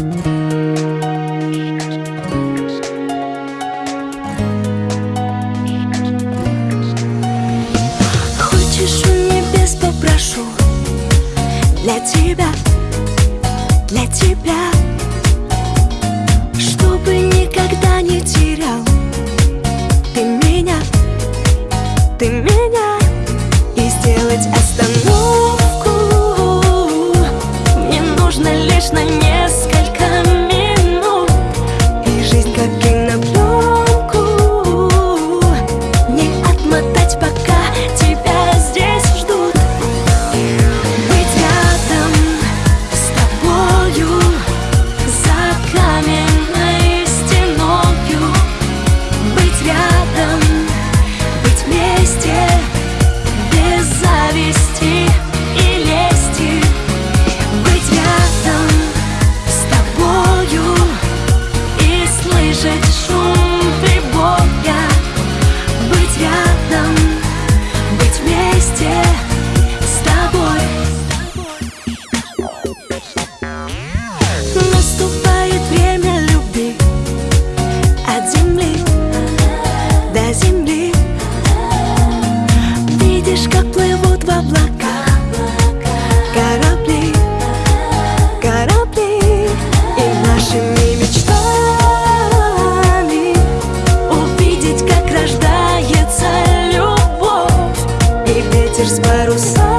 Хочешь, у небес попрошу Для тебя, для тебя. ir spērusi.